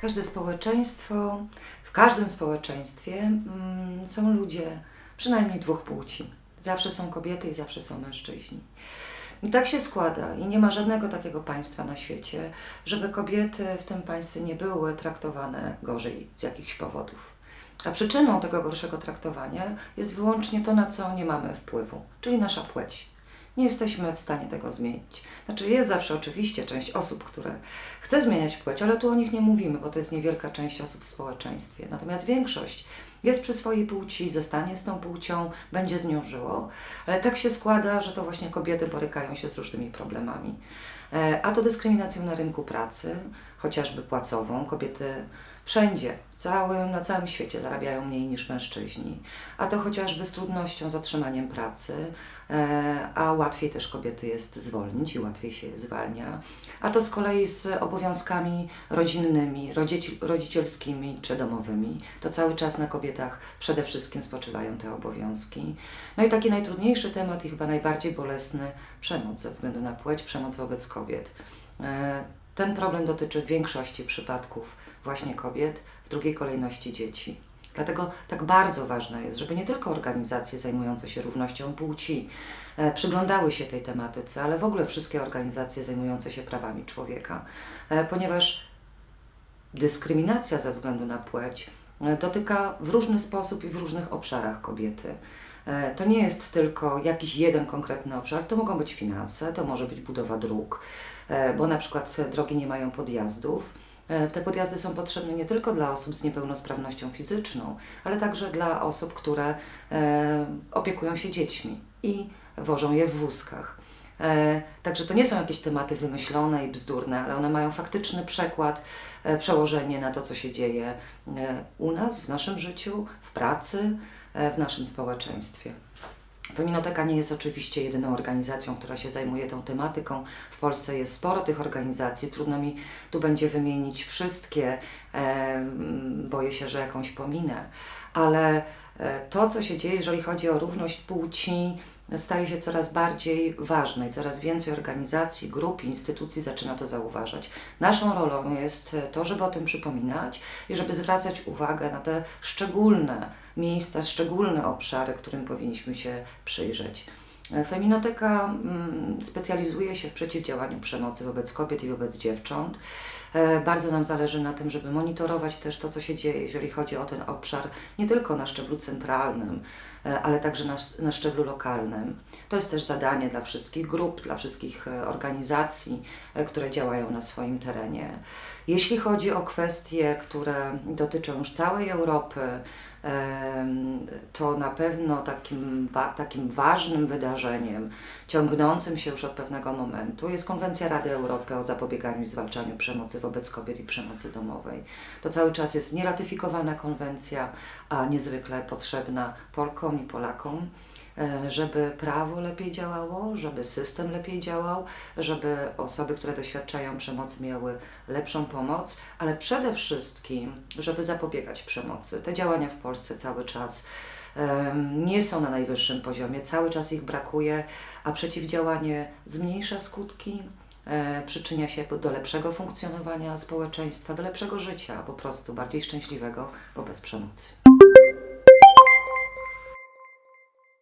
Każde społeczeństwo, w każdym społeczeństwie mm, są ludzie przynajmniej dwóch płci. Zawsze są kobiety i zawsze są mężczyźni. I tak się składa i nie ma żadnego takiego państwa na świecie, żeby kobiety w tym państwie nie były traktowane gorzej z jakichś powodów. A przyczyną tego gorszego traktowania jest wyłącznie to, na co nie mamy wpływu, czyli nasza płeć. Nie jesteśmy w stanie tego zmienić. Znaczy, jest zawsze oczywiście część osób, które chce zmieniać płeć, ale tu o nich nie mówimy, bo to jest niewielka część osób w społeczeństwie. Natomiast większość jest przy swojej płci, zostanie z tą płcią, będzie z nią żyło, ale tak się składa, że to właśnie kobiety borykają się z różnymi problemami. E, A to dyskryminacją na rynku pracy, chociażby płacową. Kobiety wszędzie, całym, na całym świecie zarabiają mniej niż mężczyźni. A to chociażby z trudnością z otrzymaniem pracy, e, a łatwiej też kobiety jest zwolnić i łatwiej się zwalnia. A to z kolei z obowiązkami rodzinnymi, rodzici, rodzicielskimi czy domowymi. To cały czas na kobietach przede wszystkim spoczywają te obowiązki. No i taki najtrudniejszy temat i chyba najbardziej bolesny przemoc ze względu na płeć, przemoc wobec kobiet. E, Ten problem dotyczy w większości przypadków właśnie kobiet, w drugiej kolejności dzieci. Dlatego tak bardzo ważne jest, żeby nie tylko organizacje zajmujące się równością płci e, przyglądały się tej tematyce, ale w ogóle wszystkie organizacje zajmujące się prawami człowieka, e, ponieważ dyskryminacja ze względu na płeć dotyka w różny sposób i w różnych obszarach kobiety. E, To nie jest tylko jakiś jeden konkretny obszar, to mogą być finanse, to może być budowa dróg, e, bo na przykład drogi nie mają podjazdów. E, Te podjazdy są potrzebne nie tylko dla osób z niepełnosprawnością fizyczną, ale także dla osób, które opiekują się dziećmi i wożą je w wózkach. E, Także to nie są jakieś tematy wymyślone i bzdurne, ale one mają faktyczny przekład, e, przełożenie na to, co się dzieje e, u nas, w naszym życiu, w pracy, w naszym społeczeństwie. Feminoteka nie jest oczywiście jedyną organizacją, która się zajmuje tą tematyką. W Polsce jest sporo tych organizacji. Trudno mi tu będzie wymienić wszystkie. Boję się, że jakąś pominę. Ale to, co się dzieje, jeżeli chodzi o równość płci, staje się coraz bardziej ważne i coraz więcej organizacji, grup i instytucji zaczyna to zauważać. Naszą rolą jest to, żeby o tym przypominać i żeby zwracać uwagę na te szczególne miejsca, szczególne obszary, którym powinniśmy się przyjrzeć. Feminoteka mm, specjalizuje się w przeciwdziałaniu przemocy wobec kobiet i wobec dziewcząt. E, Bardzo nam zależy na tym, żeby monitorować też to, co się dzieje, jeżeli chodzi o ten obszar, nie tylko na szczeblu centralnym, e, ale także na, na szczeblu lokalnym. To jest też zadanie dla wszystkich grup, dla wszystkich e, organizacji, które działają na swoim terenie. Jeśli chodzi o kwestie, które dotyczą już całej Europy, to na pewno takim, takim ważnym wydarzeniem, ciągnącym się już od pewnego momentu, jest Konwencja Rady Europy o zapobieganiu i zwalczaniu przemocy wobec kobiet i przemocy domowej. To cały czas jest nieratyfikowana konwencja, a niezwykle potrzebna Polkom i Polakom e, żeby prawo lepiej działało, żeby system lepiej działał, żeby osoby, które doświadczają przemocy, miały lepszą pomoc, ale przede wszystkim, żeby zapobiegać przemocy. Te działania w Polsce cały czas em, nie są na najwyższym poziomie, cały czas ich brakuje, a przeciwdziałanie zmniejsza skutki, e, przyczynia się do lepszego funkcjonowania społeczeństwa, do lepszego życia, po prostu bardziej szczęśliwego, bo bez przemocy.